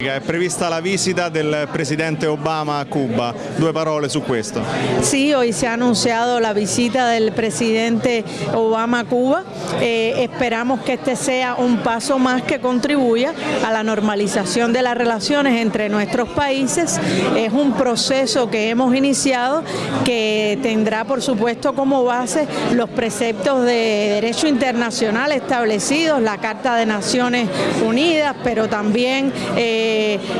È prevista la visita del presidente Obama a Cuba. Due parole su questo. Sí, hoy se ha anunciado la visita del presidente Obama a Cuba. Eh, esperamos que este sea un paso más que contribuya a la normalización de las relaciones entre nuestros países. Es un proceso que hemos iniciado que tendrá por supuesto como base los preceptos de derecho internacional establecidos, la Carta de Naciones Unidas, pero también eh,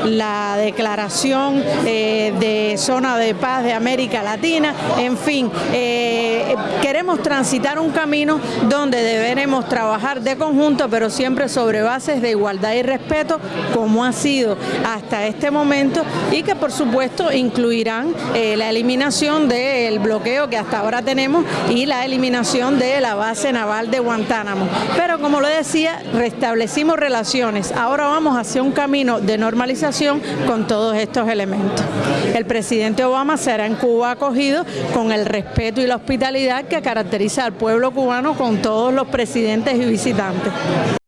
la Declaración eh, de Zona de Paz de América Latina, en fin, eh, queremos transitar un camino donde deberemos trabajar de conjunto, pero siempre sobre bases de igualdad y respeto, como ha sido hasta este momento, y que por supuesto incluirán la eliminación del bloqueo que hasta ahora tenemos y la eliminación de la base naval de Guantánamo. Pero como lo decía, restablecimos relaciones, ahora vamos hacia un camino de normalización con todos estos elementos. El presidente Obama será en Cuba acogido con el respeto y la hospitalidad que caracteriza al pueblo cubano con todos los presidentes y visitantes.